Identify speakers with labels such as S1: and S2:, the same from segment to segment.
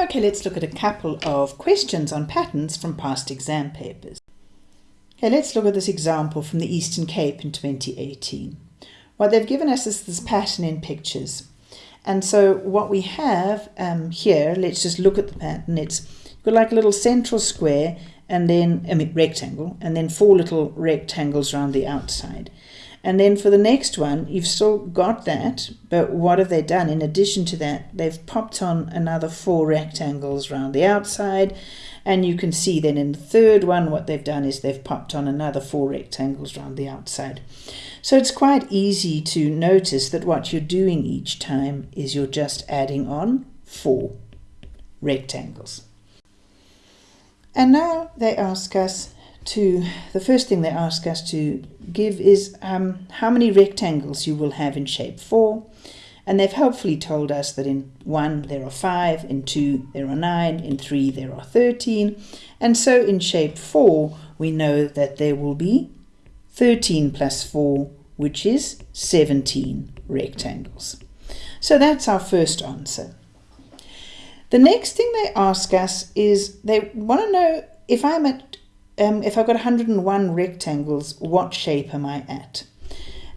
S1: Okay, let's look at a couple of questions on patterns from past exam papers. Okay, let's look at this example from the Eastern Cape in 2018. What they've given us is this pattern in pictures. And so what we have um, here, let's just look at the pattern. It's got like a little central square and then, I mean, rectangle, and then four little rectangles around the outside. And then for the next one, you've still got that, but what have they done? In addition to that, they've popped on another four rectangles around the outside. And you can see then in the third one, what they've done is they've popped on another four rectangles around the outside. So it's quite easy to notice that what you're doing each time is you're just adding on four rectangles. And now they ask us to, the first thing they ask us to give is um, how many rectangles you will have in shape 4. And they've helpfully told us that in 1 there are 5, in 2 there are 9, in 3 there are 13. And so in shape 4 we know that there will be 13 plus 4, which is 17 rectangles. So that's our first answer. The next thing they ask us is they want to know if I'm at um, if I've got 101 rectangles, what shape am I at?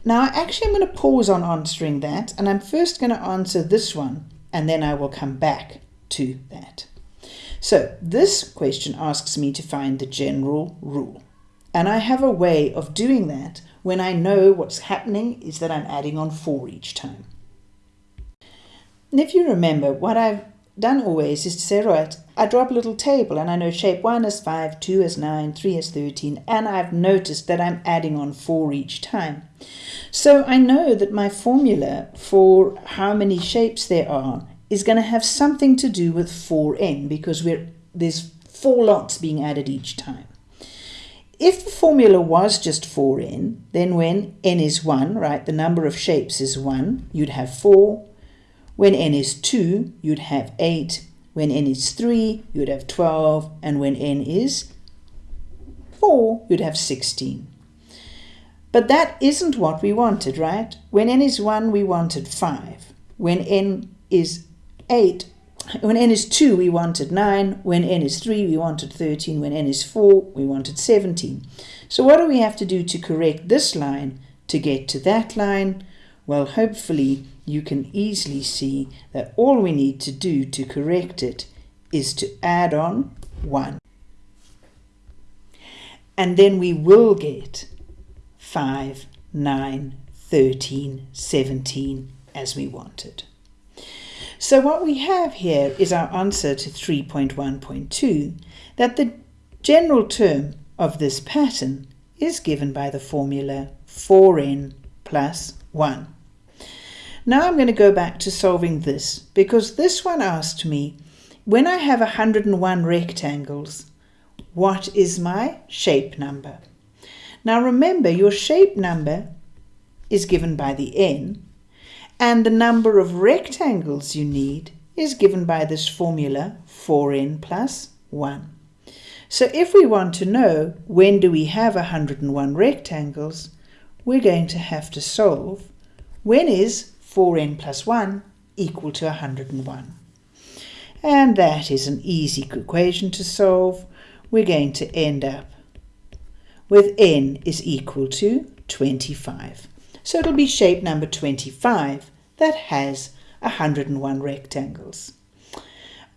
S1: Now, actually, I'm going to pause on answering that, and I'm first going to answer this one, and then I will come back to that. So this question asks me to find the general rule. And I have a way of doing that when I know what's happening is that I'm adding on 4 each time. And if you remember, what I've done always is to say, right, I draw up a little table and I know shape 1 is 5, 2 is 9, 3 is 13, and I've noticed that I'm adding on 4 each time. So I know that my formula for how many shapes there are is going to have something to do with 4n because we're, there's 4 lots being added each time. If the formula was just 4n, then when n is 1, right, the number of shapes is 1, you'd have 4, when n is 2, you'd have 8. When n is 3, you'd have 12. And when n is 4, you'd have 16. But that isn't what we wanted, right? When n is 1, we wanted 5. When n is 8, when n is 2, we wanted 9. When n is 3, we wanted 13. When n is 4, we wanted 17. So what do we have to do to correct this line to get to that line? Well, hopefully you can easily see that all we need to do to correct it is to add on 1. And then we will get 5, 9, 13, 17 as we wanted. So what we have here is our answer to 3.1.2, that the general term of this pattern is given by the formula 4n plus 1. Now I'm going to go back to solving this because this one asked me, when I have 101 rectangles, what is my shape number? Now remember your shape number is given by the n and the number of rectangles you need is given by this formula 4n plus 1. So if we want to know when do we have 101 rectangles, we're going to have to solve when is 4n plus 1 equal to 101. And that is an easy equation to solve. We're going to end up with n is equal to 25. So it'll be shape number 25 that has 101 rectangles.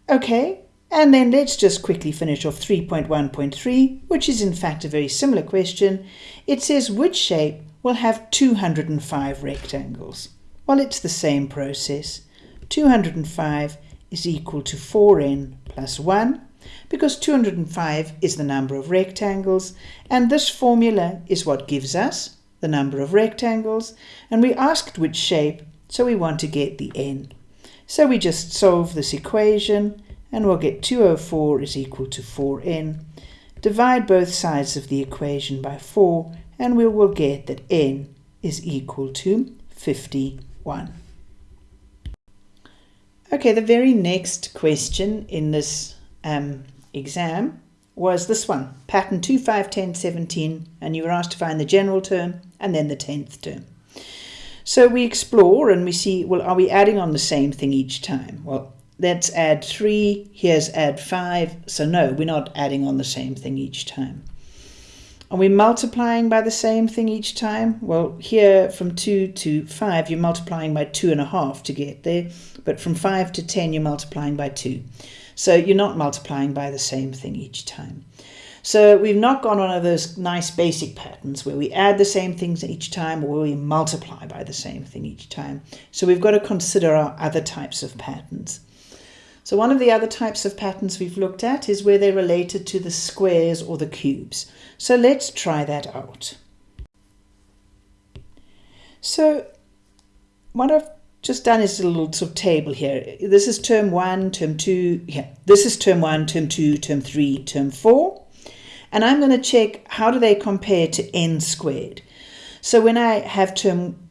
S1: Okay, and then let's just quickly finish off 3.1.3, which is in fact a very similar question. It says which shape will have 205 rectangles. Well, it's the same process. 205 is equal to 4n plus 1 because 205 is the number of rectangles and this formula is what gives us the number of rectangles and we asked which shape so we want to get the n. So we just solve this equation and we'll get 204 is equal to 4n. Divide both sides of the equation by 4 and we will get that n is equal to 50 1. Okay, the very next question in this um, exam was this one, pattern 2, 5, 10, 17, and you were asked to find the general term and then the 10th term. So we explore and we see, well, are we adding on the same thing each time? Well, let's add 3, here's add 5. So no, we're not adding on the same thing each time. Are we multiplying by the same thing each time? Well, here from 2 to 5, you're multiplying by 2.5 to get there. But from 5 to 10, you're multiplying by 2. So you're not multiplying by the same thing each time. So we've not gone one of those nice basic patterns where we add the same things each time or we multiply by the same thing each time. So we've got to consider our other types of patterns. So one of the other types of patterns we've looked at is where they're related to the squares or the cubes. So let's try that out. So what I've just done is a little sort of table here. This is term one, term two, yeah, this is term one, term two, term three, term four. And I'm going to check how do they compare to n squared. So when I have term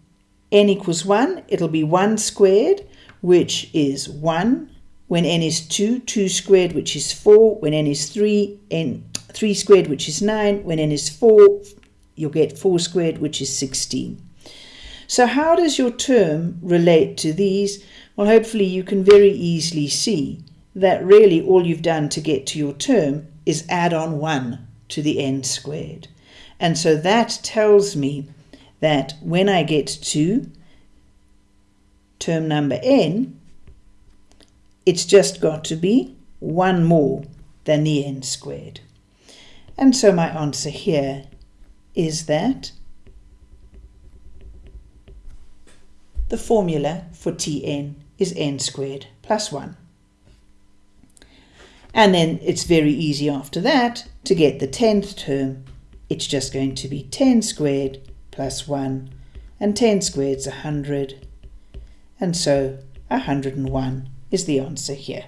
S1: n equals 1, it'll be 1 squared, which is 1. When n is 2, 2 squared, which is 4. When n is 3, n 3 squared, which is 9. When n is 4, you'll get 4 squared, which is 16. So how does your term relate to these? Well, hopefully you can very easily see that really all you've done to get to your term is add on 1 to the n squared. And so that tells me that when I get to term number n, it's just got to be 1 more than the n squared. And so my answer here is that the formula for Tn is n squared plus 1. And then it's very easy after that to get the 10th term. It's just going to be 10 squared plus 1. And 10 squared is 100. And so 101 is the answer here.